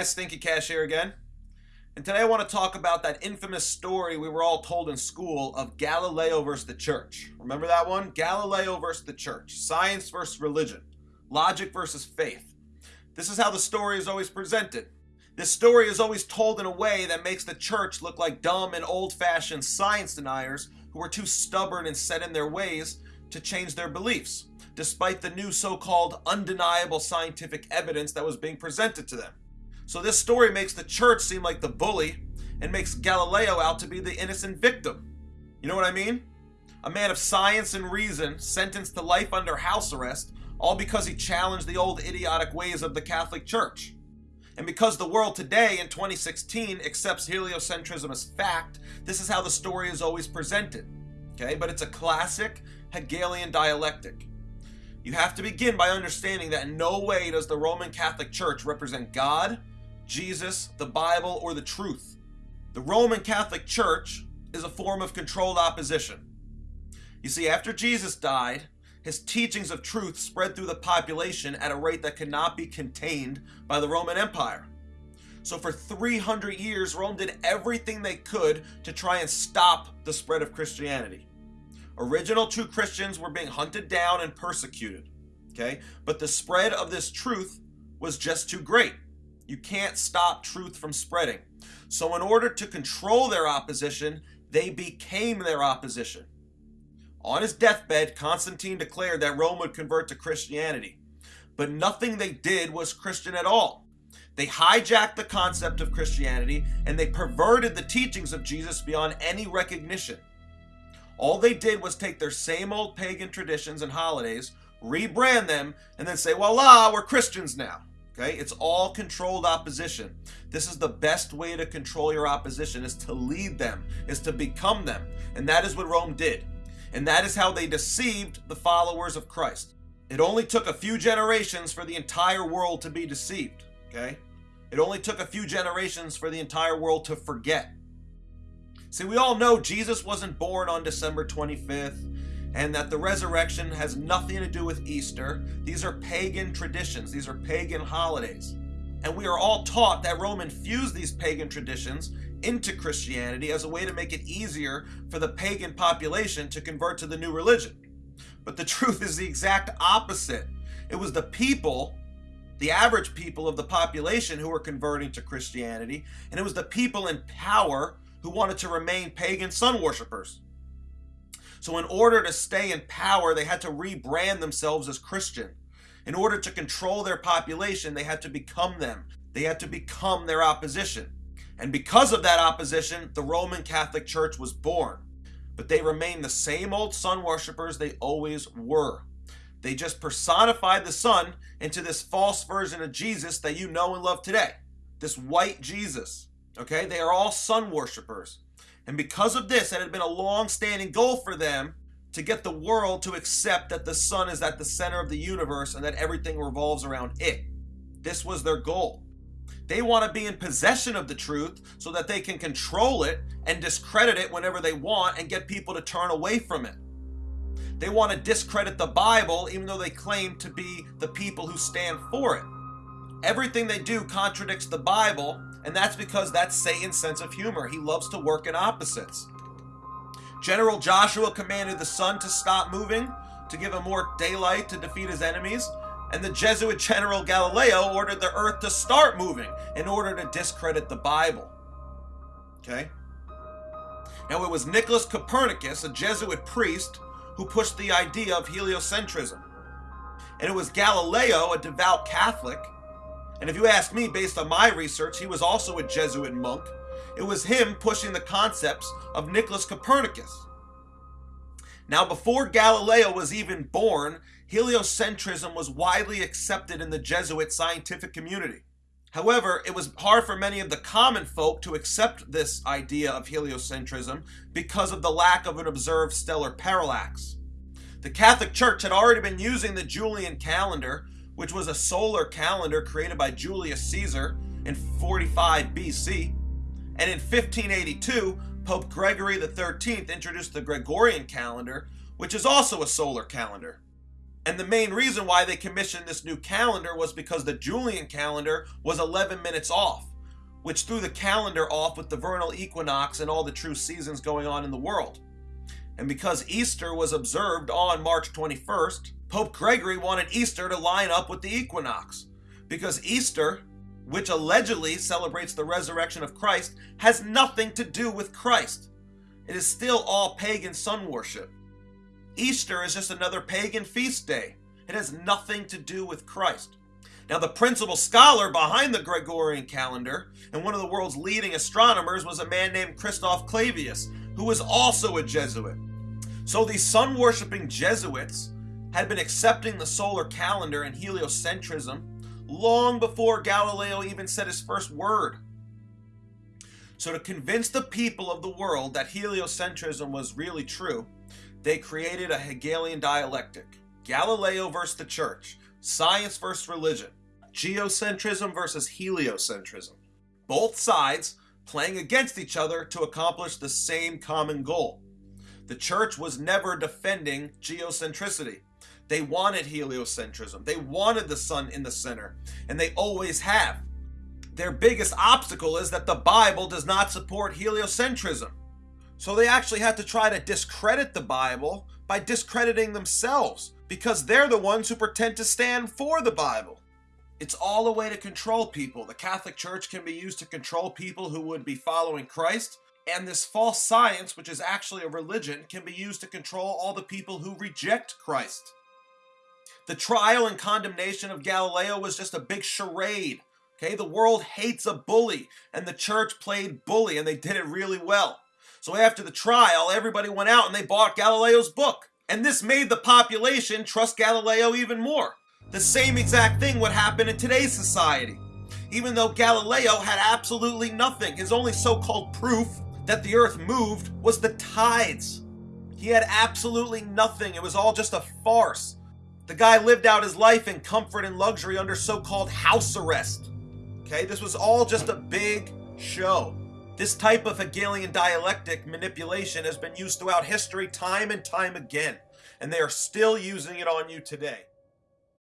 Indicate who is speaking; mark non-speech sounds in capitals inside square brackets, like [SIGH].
Speaker 1: guys, Stinky Cash here again. And today I want to talk about that infamous story we were all told in school of Galileo versus the church. Remember that one? Galileo versus the church. Science versus religion. Logic versus faith. This is how the story is always presented. This story is always told in a way that makes the church look like dumb and old fashioned science deniers who are too stubborn and set in their ways to change their beliefs, despite the new so called undeniable scientific evidence that was being presented to them. So this story makes the church seem like the bully and makes Galileo out to be the innocent victim. You know what I mean? A man of science and reason sentenced to life under house arrest all because he challenged the old idiotic ways of the Catholic Church. And because the world today in 2016 accepts heliocentrism as fact, this is how the story is always presented. Okay, but it's a classic Hegelian dialectic. You have to begin by understanding that in no way does the Roman Catholic Church represent God Jesus, the Bible, or the truth. The Roman Catholic Church is a form of controlled opposition. You see, after Jesus died, his teachings of truth spread through the population at a rate that could not be contained by the Roman Empire. So, for 300 years, Rome did everything they could to try and stop the spread of Christianity. Original true Christians were being hunted down and persecuted. Okay? But the spread of this truth was just too great. You can't stop truth from spreading. So, in order to control their opposition, they became their opposition. On his deathbed, Constantine declared that Rome would convert to Christianity. But nothing they did was Christian at all. They hijacked the concept of Christianity and they perverted the teachings of Jesus beyond any recognition. All they did was take their same old pagan traditions and holidays, rebrand them, and then say, voila, we're Christians now. Okay? It's all controlled opposition. This is the best way to control your opposition is to lead them, is to become them. And that is what Rome did. And that is how they deceived the followers of Christ. It only took a few generations for the entire world to be deceived, okay? It only took a few generations for the entire world to forget. See, we all know Jesus wasn't born on December 25th and that the resurrection has nothing to do with Easter. These are pagan traditions, these are pagan holidays. And we are all taught that Rome infused these pagan traditions into Christianity as a way to make it easier for the pagan population to convert to the new religion. But the [LAUGHS] truth is the exact opposite. It was the people, the average people of the population, who were converting to Christianity, and it was the people in power who wanted to remain pagan sun worshippers. So, in order to stay in power, they had to rebrand themselves as Christian. In order to control their population, they had to become them. They had to become their opposition. And because of that opposition, the Roman Catholic Church was born. But they remained the same old sun worshippers they always were. They just personified the sun into this false version of Jesus that you know and love today. This white Jesus. Okay? They are all sun worshippers. And because of this, it had been a long standing goal for them to get the world to accept that the sun is at the center of the universe and that everything revolves around it. This was their goal. They want to be in possession of the truth so that they can control it and discredit it whenever they want and get people to turn away from it. They want to discredit the Bible even though they claim to be the people who stand for it. Everything they do contradicts the Bible and that's because that's Satan's sense of humor. He loves to work in opposites. General Joshua commanded the sun to stop moving to give him more daylight to defeat his enemies, and the Jesuit General Galileo ordered the earth to start moving in order to discredit the Bible. Okay? Now, it was Nicholas Copernicus, a Jesuit priest, who pushed the idea of heliocentrism. And it was Galileo, a devout Catholic, and if you ask me, based on my research, he was also a Jesuit monk. It was him pushing the concepts of Nicholas Copernicus. Now, before Galileo was even born, heliocentrism was widely accepted in the Jesuit scientific community. However, it was hard for many of the common folk to accept this idea of heliocentrism because of the lack of an observed stellar parallax. The Catholic Church had already been using the Julian calendar, which was a solar calendar created by Julius Caesar in 45 BC. And in 1582, Pope Gregory XIII introduced the Gregorian calendar, which is also a solar calendar. And the main reason why they commissioned this new calendar was because the Julian calendar was 11 minutes off, which threw the calendar off with the vernal equinox and all the true seasons going on in the world. And because Easter was observed on March 21st, Pope Gregory wanted Easter to line up with the equinox. Because Easter, which allegedly celebrates the resurrection of Christ, has nothing to do with Christ. It is still all pagan sun worship. Easter is just another pagan feast day. It has nothing to do with Christ. Now, the principal scholar behind the Gregorian calendar and one of the world's leading astronomers was a man named Christoph Clavius, who was also a Jesuit. So these sun worshipping Jesuits had been accepting the solar calendar and heliocentrism long before Galileo even said his first word. So, to convince the people of the world that heliocentrism was really true, they created a Hegelian dialectic Galileo versus the church, science versus religion, geocentrism versus heliocentrism. Both sides playing against each other to accomplish the same common goal the church was never defending geocentricity. They wanted heliocentrism. They wanted the sun in the center, and they always have. Their biggest obstacle is that the Bible does not support heliocentrism. So they actually have to try to discredit the Bible by discrediting themselves because they're the ones who pretend to stand for the Bible. It's all a way to control people. The Catholic Church can be used to control people who would be following Christ, and this false science, which is actually a religion, can be used to control all the people who reject Christ. The trial and condemnation of Galileo was just a big charade. Okay, the world hates a bully, and the church played bully, and they did it really well. So after the trial, everybody went out and they bought Galileo's book. And this made the population trust Galileo even more. The same exact thing would happen in today's society. Even though Galileo had absolutely nothing, his only so called proof that the earth moved was the tides. He had absolutely nothing. It was all just a farce. The guy lived out his life in comfort and luxury under so called house arrest. Okay, this was all just a big show. This type of Hegelian dialectic manipulation has been used throughout history time and time again, and they are still using it on you today.